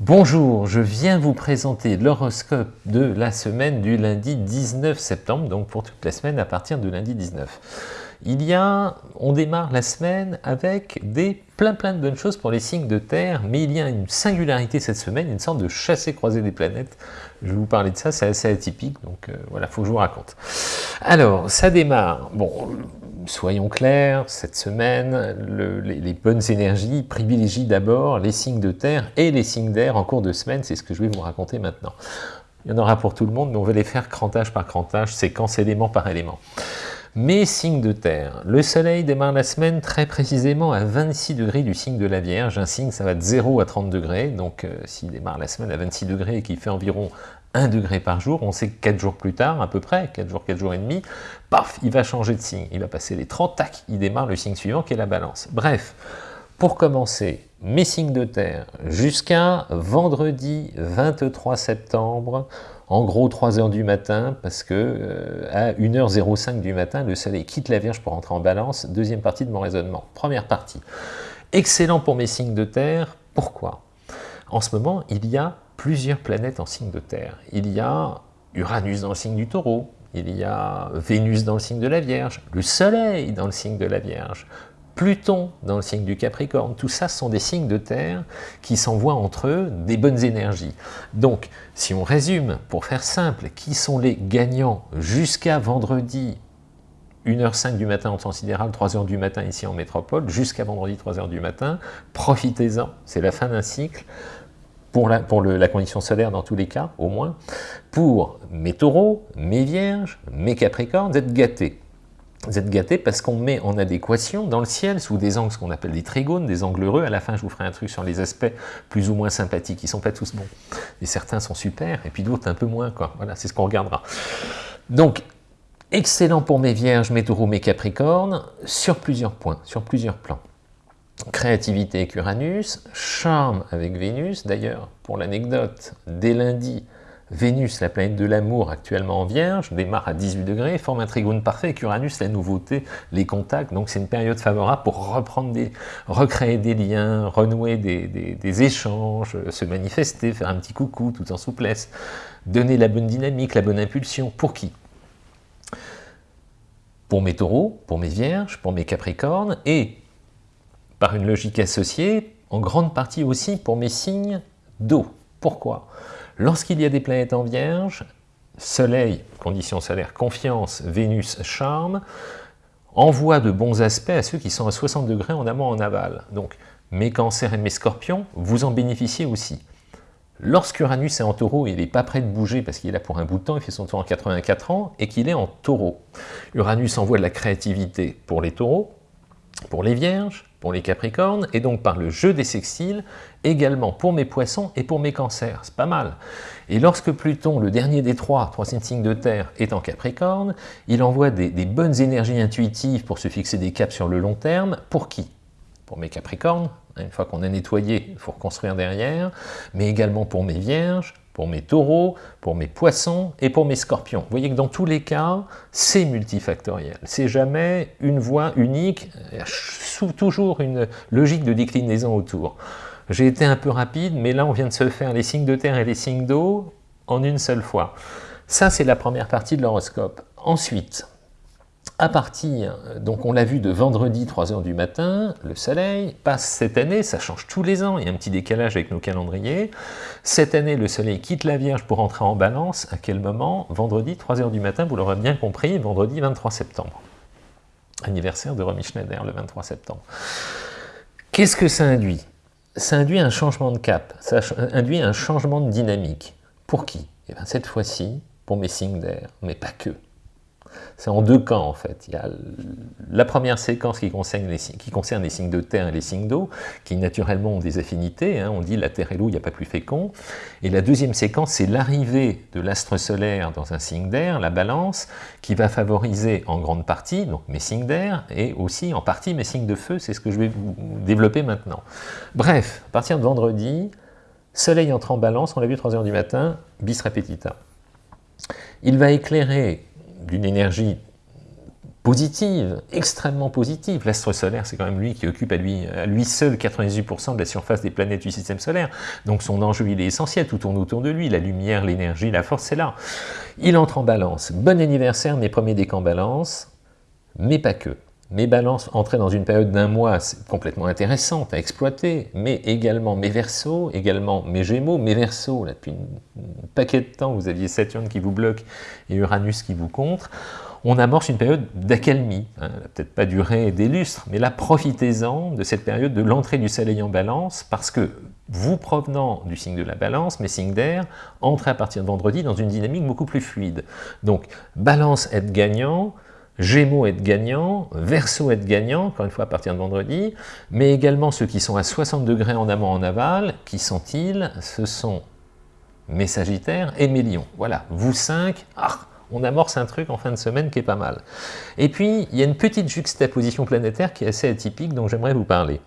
Bonjour, je viens vous présenter l'horoscope de la semaine du lundi 19 septembre, donc pour toute la semaine à partir de lundi 19. Il y a, on démarre la semaine avec des plein plein de bonnes choses pour les signes de terre, mais il y a une singularité cette semaine, une sorte de chassé-croisé des planètes. Je vais vous parler de ça, c'est assez atypique, donc euh, voilà, faut que je vous raconte. Alors, ça démarre, bon, soyons clairs, cette semaine, les, bonnes énergies privilégient d'abord les signes de terre et les signes d'air en cours de semaine, c'est ce que je vais vous raconter maintenant. Il y en aura pour tout le monde, mais on va les faire crantage par crantage, séquence élément par élément. Mais signe de terre, le soleil démarre la semaine très précisément à 26 degrés du signe de la Vierge, un signe ça va de 0 à 30 degrés, donc euh, s'il démarre la semaine à 26 degrés et qu'il fait environ 1 degré par jour, on sait que 4 jours plus tard, à peu près, 4 jours, 4 jours et demi, paf, il va changer de signe, il va passer les 30, tac, il démarre le signe suivant qui est la balance. Bref, pour commencer, mes signes de terre, jusqu'à vendredi 23 septembre, en gros 3 heures du matin, parce que euh, à 1h05 du matin, le soleil quitte la Vierge pour entrer en balance, deuxième partie de mon raisonnement. Première partie, excellent pour mes signes de terre, pourquoi? En ce moment, il y a plusieurs planètes en signe de terre. Il y a Uranus dans le signe du taureau, il y a Vénus dans le signe de la Vierge, le Soleil dans le signe de la Vierge, Pluton dans le signe du Capricorne, tout ça sont des signes de terre qui s'envoient entre eux des bonnes énergies. Donc, si on résume, pour faire simple, qui sont les gagnants jusqu'à vendredi 1h05 du matin en temps sidéral, 3h du matin ici en métropole, jusqu'à vendredi 3h du matin, profitez-en, c'est la fin d'un cycle, pour, la, condition solaire dans tous les cas, au moins, pour mes taureaux, mes vierges, mes capricornes, vous êtes gâtés. Vous êtes gâtés parce qu'on met en adéquation dans le ciel, sous des angles, ce qu'on appelle des trigones, des angles heureux. À la fin, je vous ferai un truc sur les aspects plus ou moins sympathiques. Ils ne sont pas tous bons. Et certains sont super, et puis d'autres un peu moins. Voilà, c'est ce qu'on regardera. Donc, excellent pour mes vierges, mes taureaux, mes capricornes, sur plusieurs points, sur plusieurs plans créativité avec Uranus, charme avec Vénus. D'ailleurs, pour l'anecdote, dès lundi, Vénus, la planète de l'amour actuellement en Vierge, démarre à 18 degrés, forme un trigone parfait avec Uranus, la nouveauté, les contacts. Donc c'est une période favorable pour reprendre recréer des liens, renouer des, échanges, se manifester, faire un petit coucou tout en souplesse, donner la bonne dynamique, la bonne impulsion. Pour qui? Pour mes taureaux, pour mes vierges, pour mes capricornes et par une logique associée, en grande partie aussi pour mes signes d'eau. Pourquoi? Lorsqu'il y a des planètes en Vierge, Soleil, conditions solaires, confiance, Vénus, charme, envoie de bons aspects à ceux qui sont à 60 degrés en amont en aval. Donc, mes cancers et mes scorpions, vous en bénéficiez aussi. Lorsqu'Uranus est en taureau, il n'est pas prêt de bouger parce qu'il est là pour un bout de temps, il fait son tour en 84 ans, et qu'il est en taureau. Uranus envoie de la créativité pour les taureaux, pour les vierges, pour les capricornes, et donc par le jeu des sextiles, également pour mes poissons et pour mes cancers. C'est pas mal. Et lorsque Pluton, le dernier des trois, troisième signe de terre, est en capricorne, il envoie des, bonnes énergies intuitives pour se fixer des caps sur le long terme. Pour qui? Pour mes capricornes, une fois qu'on a nettoyé, il faut reconstruire derrière, mais également pour mes vierges, pour mes taureaux, pour mes poissons et pour mes scorpions. Vous voyez que dans tous les cas, c'est multifactoriel. C'est jamais une voie unique, toujours une logique de déclinaison autour. J'ai été un peu rapide, mais là on vient de se faire les signes de terre et les signes d'eau en une seule fois. Ça, c'est la première partie de l'horoscope. Ensuite, à partir, donc on l'a vu de vendredi 3h du matin, le soleil passe cette année, ça change tous les ans, il y a un petit décalage avec nos calendriers. Cette année, le soleil quitte la Vierge pour entrer en balance. À quel moment? Vendredi 3h du matin, vous l'aurez bien compris, vendredi 23 septembre. Anniversaire de Romy Schneider, le 23 septembre. Qu'est-ce que ça induit? Ça induit un changement de cap, ça induit un changement de dynamique. Pour qui? Eh bien, Cette fois-ci, pour mes signes d'air, mais pas que. C'est en deux camps en fait. Il y a la première séquence qui concerne, les, signes de terre et les signes d'eau, qui naturellement ont des affinités. Hein. On dit la terre et l'eau, il n'y a pas plus fécond. Et la deuxième séquence, c'est l'arrivée de l'astre solaire dans un signe d'air, la balance, qui va favoriser en grande partie donc mes signes d'air et aussi en partie mes signes de feu. C'est ce que je vais vous développer maintenant. Bref, à partir de vendredi, Soleil entre en balance, on l'a vu 3h du matin, bis repetita. Il va éclairer d'une énergie positive, extrêmement positive. L'astre solaire, c'est quand même lui qui occupe à lui, à lui seul 98% de la surface des planètes du système solaire. Donc son enjeu, il est essentiel, tout tourne autour de lui. La lumière, l'énergie, la force, c'est là. Il entre en balance. Bon anniversaire, mes premiers décans balance, mais pas que. Mes balances entraient dans une période d'un mois complètement intéressante à exploiter, mais également mes versos, également mes gémeaux, mes versos, là depuis un paquet de temps, vous aviez Saturne qui vous bloque et Uranus qui vous contre, on amorce une période d'accalmie, hein, peut-être pas durer des lustres, mais là profitez-en de cette période de l'entrée du soleil en balance, parce que vous provenant du signe de la balance, mes signes d'air, entrez à partir de vendredi dans une dynamique beaucoup plus fluide. Donc balance être gagnant, Gémeaux être gagnant, Verseau être gagnant, encore une fois à partir de vendredi, mais également ceux qui sont à 60 degrés en amont en aval, qui sont-ils? Ce sont mes Sagittaires et mes Lions. Voilà, vous cinq, ah, on amorce un truc en fin de semaine qui est pas mal. Et puis, il y a une petite juxtaposition planétaire qui est assez atypique, dont j'aimerais vous parler.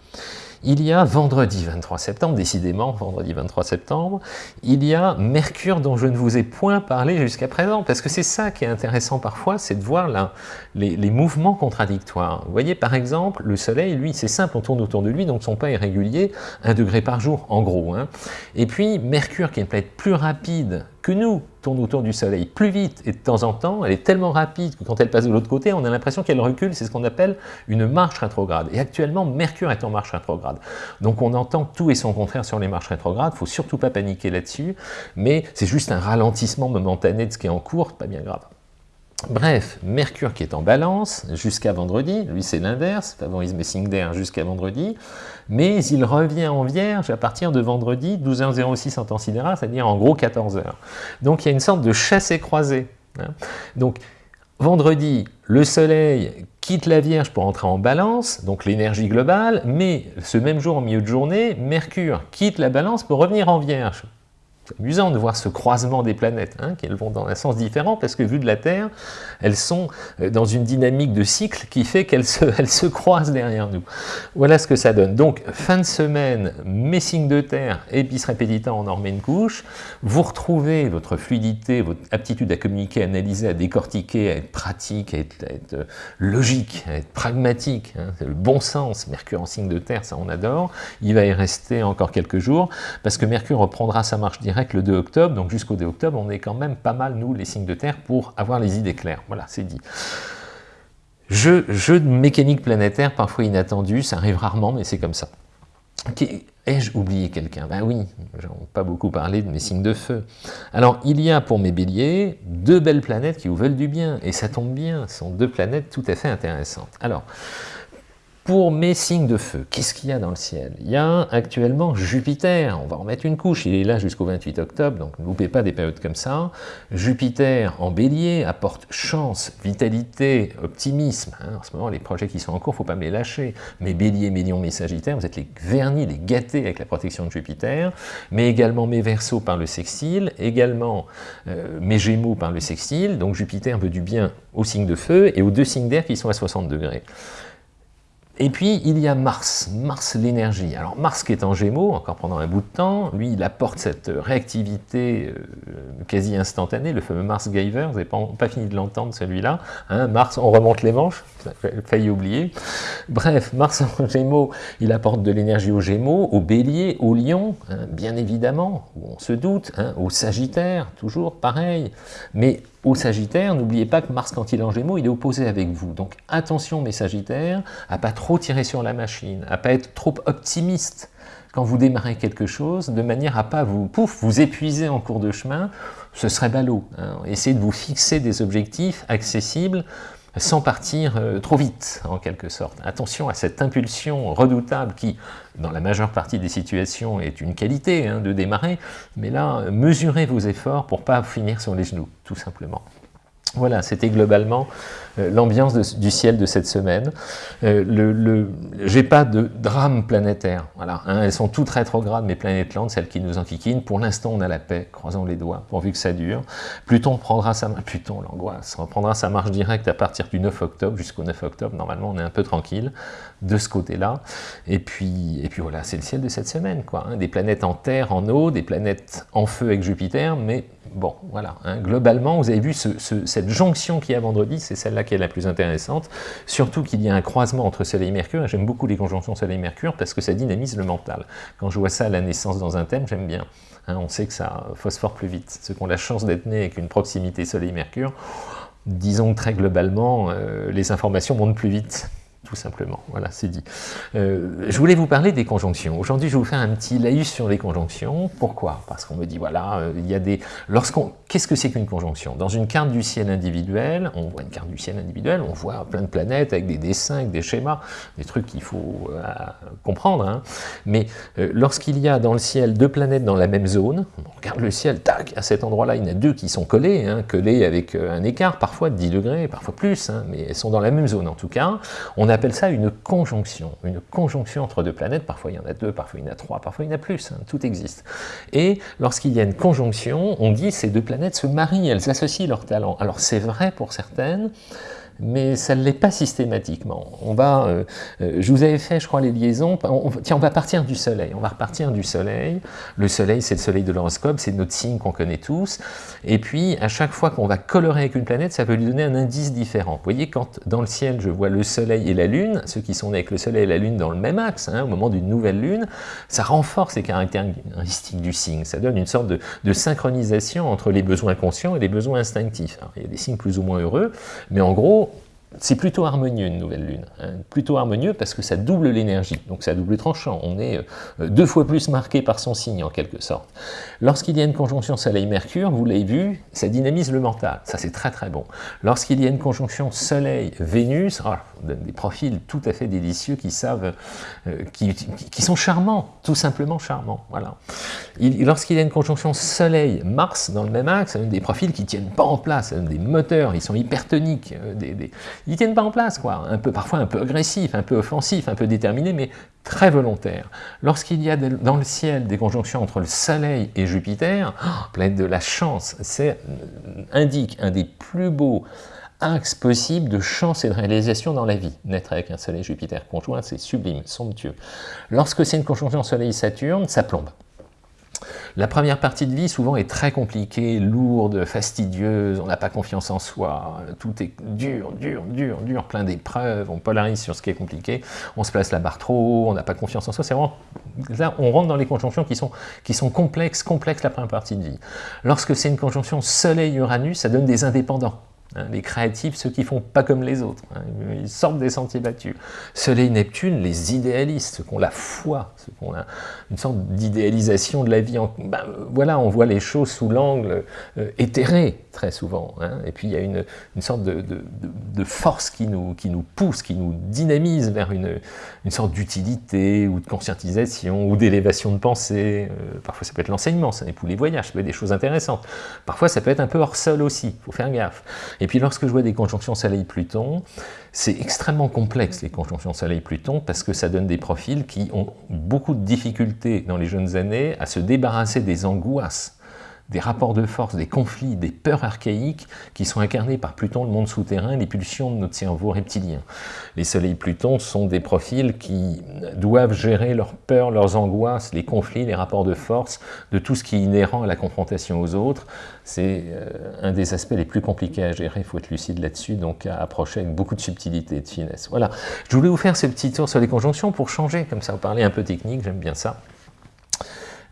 Il y a vendredi 23 septembre, décidément, vendredi 23 septembre, il y a Mercure dont je ne vous ai point parlé jusqu'à présent, parce que c'est ça qui est intéressant parfois, c'est de voir les, mouvements contradictoires. Vous voyez, par exemple, le Soleil, lui, c'est simple, on tourne autour de lui, donc son pas est régulier, un degré par jour, en gros. Hein. Et puis, Mercure, qui est une planète plus rapide que nous, tourne autour du Soleil plus vite et de temps en temps, elle est tellement rapide que quand elle passe de l'autre côté, on a l'impression qu'elle recule, c'est ce qu'on appelle une marche rétrograde. Et actuellement, Mercure est en marche rétrograde. Donc on entend tout et son contraire sur les marches rétrogrades, faut surtout pas paniquer là-dessus, mais c'est juste un ralentissement momentané de ce qui est en cours, pas bien grave. Bref, Mercure qui est en balance jusqu'à vendredi, lui c'est l'inverse, favorise mes signes d'air jusqu'à vendredi, mais il revient en vierge à partir de vendredi, 12h06 en temps sidéral, c'est-à-dire en gros 14h. Donc il y a une sorte de chassé-croisé. Hein. Donc vendredi, le soleil quitte la Vierge pour entrer en balance, donc l'énergie globale, mais ce même jour, en milieu de journée, Mercure quitte la balance pour revenir en Vierge. C'est amusant de voir ce croisement des planètes, hein, qu'elles vont dans un sens différent, parce que vu de la Terre, elles sont euh, dans une dynamique de cycle qui fait qu'elles se, croisent derrière nous. Voilà ce que ça donne. Donc, fin de semaine, mes signes de Terre, épice répétita, on en remet une couche. Vous retrouvez votre fluidité, votre aptitude à communiquer, à analyser, à décortiquer, à être pratique, à être, euh, logique, à être pragmatique. Hein. Le bon sens. Mercure en signe de Terre, ça on adore. Il va y rester encore quelques jours, parce que Mercure reprendra sa marche directe le 2 octobre, donc jusqu'au 2 octobre, on est quand même pas mal, nous, les signes de terre, pour avoir les idées claires. Voilà, c'est dit. Jeu, jeu de mécanique planétaire, parfois inattendu, ça arrive rarement, mais c'est comme ça. Ai-je oublié quelqu'un? Ben oui, j'en ai pas beaucoup parlé de mes signes de feu. Alors, il y a pour mes béliers deux belles planètes qui vous veulent du bien, et ça tombe bien, ce sont deux planètes tout à fait intéressantes. Alors, pour mes signes de feu, qu'est-ce qu'il y a dans le ciel? Il y a actuellement Jupiter, on va en mettre une couche, il est là jusqu'au 28 octobre, donc ne loupez pas des périodes comme ça. Jupiter en bélier apporte chance, vitalité, optimisme. Hein. En ce moment, les projets qui sont en cours, il ne faut pas me les lâcher. Mes béliers, mes lions, mes sagittaires, vous êtes les vernis, les gâtés avec la protection de Jupiter, mais également mes versos par le sextile, également euh, mes gémeaux par le sextile, donc Jupiter veut du bien aux signes de feu et aux deux signes d'air qui sont à 60 degrés. Et puis, il y a Mars, Mars l'énergie. Alors Mars qui est en Gémeaux, encore pendant un bout de temps, lui, il apporte cette réactivité euh, quasi instantanée, le fameux Mars Giver, vous n'avez pas, fini de l'entendre celui-là. Hein, Mars, on remonte les manches, failli oublier. Bref, Mars en Gémeaux, il apporte de l'énergie aux Gémeaux, aux Béliers, aux Lions, hein, bien évidemment, on se doute, hein, aux Sagittaires, toujours pareil. Mais au Sagittaire, n'oubliez pas que Mars, quand il est en Gémeaux, il est opposé avec vous. Donc attention, mes Sagittaires, à pas trop tirer sur la machine, à pas être trop optimiste quand vous démarrez quelque chose, de manière à pas vous, pouf, vous épuiser en cours de chemin, ce serait ballot. Hein. Essayez de vous fixer des objectifs accessibles, sans partir euh, trop vite, en quelque sorte. Attention à cette impulsion redoutable qui, dans la majeure partie des situations, est une qualité hein, de démarrer, mais là, mesurez vos efforts pour pas finir sur les genoux, tout simplement. Voilà, c'était globalement euh, l'ambiance du ciel de cette semaine. Euh, le, J'ai pas de drame planétaire. Voilà, hein, elles sont toutes rétrogrades, mes planètes lentes, celles qui nous enquiquinent. Pour l'instant, on a la paix, croisons les doigts, pourvu que ça dure. Pluton prendra sa Pluton, l'angoisse, reprendra sa marche directe à partir du 9 octobre jusqu'au 9 octobre. Normalement, on est un peu tranquille de ce côté-là. Et puis, et puis voilà, c'est le ciel de cette semaine, quoi. Hein. des planètes en terre, en eau, des planètes en feu avec Jupiter, mais Bon, voilà. Hein. Globalement, vous avez vu cette jonction qui est à vendredi, c'est celle-là qui est la plus intéressante. Surtout qu'il y a un croisement entre Soleil et Mercure. J'aime beaucoup les conjonctions Soleil-Mercure parce que ça dynamise le mental. Quand je vois ça à la naissance dans un thème, j'aime bien. Hein. on sait que ça phosphore plus vite. Ceux qui ont la chance d'être nés avec une proximité Soleil-Mercure, disons très globalement, euh, les informations montent plus vite tout simplement. Voilà, c'est dit. Euh, je voulais vous parler des conjonctions. Aujourd'hui, je vous faire un petit laïus sur les conjonctions. Pourquoi? Parce qu'on me dit, voilà, euh, il y a des... Lorsqu'on... Qu'est-ce que c'est qu'une conjonction? Dans une carte du ciel individuel, on voit une carte du ciel individuel, on voit plein de planètes avec des dessins, avec des schémas, des trucs qu'il faut euh, comprendre. Hein. Mais lorsqu'il y a dans le ciel deux planètes dans la même zone, on regarde le ciel, tac, à cet endroit-là, il y en a deux qui sont collés, hein, collés avec un écart, parfois de 10 degrés, parfois plus, hein, mais elles sont dans la même zone en tout cas. On a appelle ça une conjonction, une conjonction entre deux planètes, parfois il y en a deux, parfois il y en a trois, parfois il y en a plus, hein, tout existe. Et lorsqu'il y a une conjonction, on dit ces deux planètes se marient, elles associent leurs talents. Alors c'est vrai pour certaines, mais ça ne l'est pas systématiquement. On va, euh, euh, je vous avais fait, je crois, les liaisons. tiens, on va partir du Soleil. On va repartir du Soleil. Le Soleil, c'est le Soleil de l'horoscope, c'est notre signe qu'on connaît tous. Et puis, à chaque fois qu'on va colorer avec une planète, ça peut lui donner un indice différent. Vous voyez, quand dans le ciel, je vois le Soleil et la Lune, ceux qui sont nés avec le Soleil et la Lune dans le même axe, hein, au moment d'une nouvelle Lune, ça renforce les caractéristiques du signe. Ça donne une sorte de, de synchronisation entre les besoins conscients et les besoins instinctifs. Alors, il y a des signes plus ou moins heureux, mais en gros, c'est plutôt harmonieux une nouvelle lune, hein. plutôt harmonieux parce que ça double l'énergie, donc ça double tranchant, on est euh, deux fois plus marqué par son signe en quelque sorte. Lorsqu'il y a une conjonction Soleil-Mercure, vous l'avez vu, ça dynamise le mental, ça c'est très très bon. Lorsqu'il y a une conjonction Soleil-Vénus, oh, des profils tout à fait délicieux qui savent, euh, qui, sont charmants, tout simplement charmants, voilà. Lorsqu'il y a une conjonction Soleil-Mars dans le même axe, des profils qui tiennent pas en place, des moteurs, ils sont hypertoniques, euh, ils tiennent pas en place, quoi. Un peu, parfois un peu agressif, un peu offensif, un peu déterminé, mais très volontaire. Lorsqu'il y a dans le ciel des conjonctions entre le Soleil et Jupiter, oh, pleine de la chance, c'est euh, indique un des plus beaux axes possibles de chance et de réalisation dans la vie. Naître avec un Soleil-Jupiter conjoint, c'est sublime, somptueux. Lorsque c'est une conjonction Soleil-Saturne, ça plombe. La première partie de vie, souvent, est très compliquée, lourde, fastidieuse, on n'a pas confiance en soi, tout est dur, dur, dur, dur, plein d'épreuves, on polarise sur ce qui est compliqué, on se place la barre trop haut, on n'a pas confiance en soi, c'est vraiment... Là, on rentre dans les conjonctions qui sont, qui sont complexes, complexes la première partie de vie. Lorsque c'est une conjonction Soleil-Uranus, ça donne des indépendants. Hein, les créatifs, ceux qui font pas comme les autres, hein, ils sortent des sentiers battus. Soleil-Neptune, les idéalistes, ceux qui ont la foi, ceux qui ont une sorte d'idéalisation de la vie. Ben, voilà, on voit les choses sous l'angle euh, éthéré, très souvent. Hein. et puis il y a une, sorte de, force qui nous, qui nous pousse, qui nous dynamise vers une, une sorte d'utilité, ou de conscientisation, ou d'élévation de pensée. Euh, parfois ça peut être l'enseignement, ça n'est plus les voyages, ça peut être des choses intéressantes. Parfois ça peut être un peu hors sol aussi, il faut faire gaffe. Et puis lorsque je vois des conjonctions Soleil-Pluton, c'est extrêmement complexe les conjonctions Soleil-Pluton parce que ça donne des profils qui ont beaucoup de difficultés dans les jeunes années à se débarrasser des angoisses des rapports de force, des conflits, des peurs archaïques qui sont incarnés par Pluton, le monde souterrain, les pulsions de notre cerveau reptilien. Les soleils Pluton sont des profils qui doivent gérer leurs peurs, leurs angoisses, les conflits, les rapports de force, de tout ce qui est inhérent à la confrontation aux autres. C'est euh, un des aspects les plus compliqués à gérer, il faut être lucide là-dessus, donc à approcher avec beaucoup de subtilité et de finesse. Voilà, je voulais vous faire ce petit tour sur les conjonctions pour changer, comme ça vous parlez un peu technique, j'aime bien ça.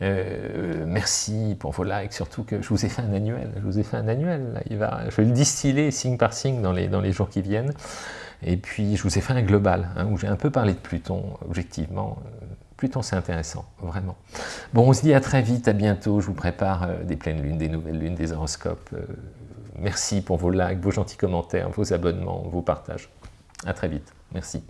Euh, merci pour vos likes, surtout que je vous ai fait un annuel. Je vous ai fait un annuel. Je vais le distiller signe par signe dans les, dans les jours qui viennent. Et puis, je vous ai fait un global, hein, où j'ai un peu parlé de Pluton, objectivement. Euh, Pluton, c'est intéressant, vraiment. Bon, on se dit à très vite, à bientôt. Je vous prépare euh, des pleines lunes, des nouvelles lunes, des horoscopes. merci pour vos likes, vos gentils commentaires, vos abonnements, vos partages. À très vite. Merci.